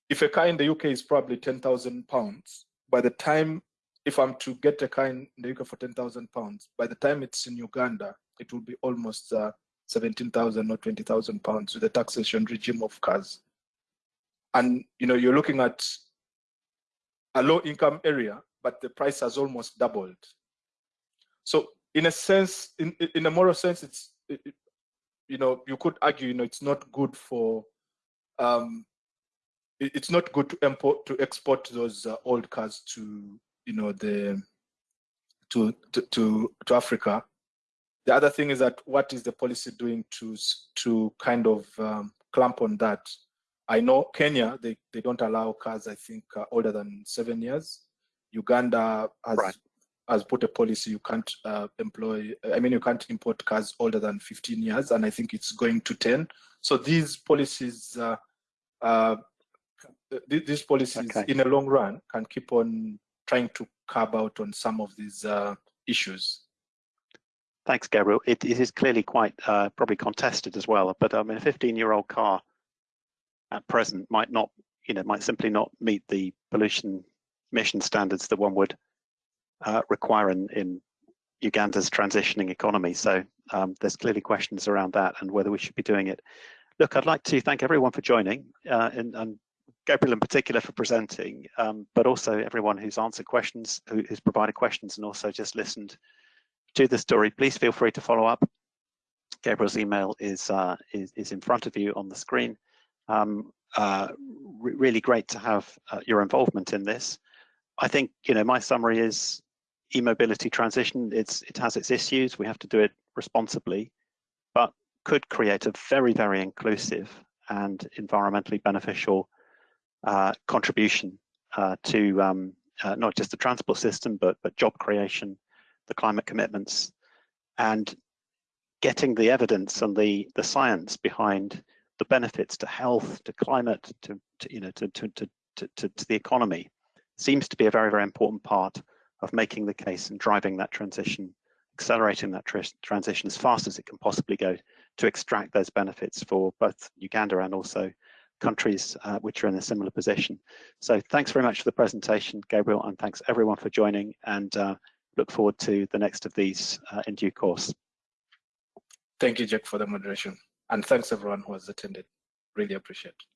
if a car in the UK is probably ten thousand pounds. By the time, if I'm to get a car in the UK for ten thousand pounds, by the time it's in Uganda, it will be almost uh, seventeen thousand or twenty thousand pounds with the taxation regime of cars. And you know, you're looking at a low-income area, but the price has almost doubled. So, in a sense, in in a moral sense, it's it, you know, you could argue, you know, it's not good for, um, it, it's not good to import to export those uh, old cars to, you know, the to, to to to Africa. The other thing is that what is the policy doing to to kind of um, clamp on that? I know Kenya they they don't allow cars I think uh, older than seven years. Uganda has right has put a policy you can't uh, employ i mean you can't import cars older than 15 years and i think it's going to 10 so these policies uh, uh, these policies okay. in the long run can keep on trying to curb out on some of these uh, issues thanks gabriel it, it is clearly quite uh, probably contested as well but i mean a 15 year old car at present might not you know might simply not meet the pollution emission standards that one would uh, require in, in Uganda's transitioning economy. So um, there's clearly questions around that and whether we should be doing it. Look, I'd like to thank everyone for joining uh, and, and, Gabriel in particular for presenting, um, but also everyone who's answered questions, who, who's provided questions and also just listened to the story. Please feel free to follow up. Gabriel's email is, uh, is, is, in front of you on the screen. Um, uh, re really great to have uh, your involvement in this. I think, you know, my summary is e-mobility transition, it's, it has its issues. We have to do it responsibly, but could create a very, very inclusive and environmentally beneficial uh, contribution uh, to um, uh, not just the transport system, but, but job creation, the climate commitments, and getting the evidence and the, the science behind the benefits to health, to climate, to, to you know, to, to, to, to, to the economy seems to be a very, very important part of making the case and driving that transition accelerating that tr transition as fast as it can possibly go to extract those benefits for both Uganda and also countries uh, which are in a similar position. So thanks very much for the presentation, Gabriel, and thanks everyone for joining and uh, look forward to the next of these uh, in due course. Thank you, Jack, for the moderation. And thanks everyone who has attended. Really appreciate it.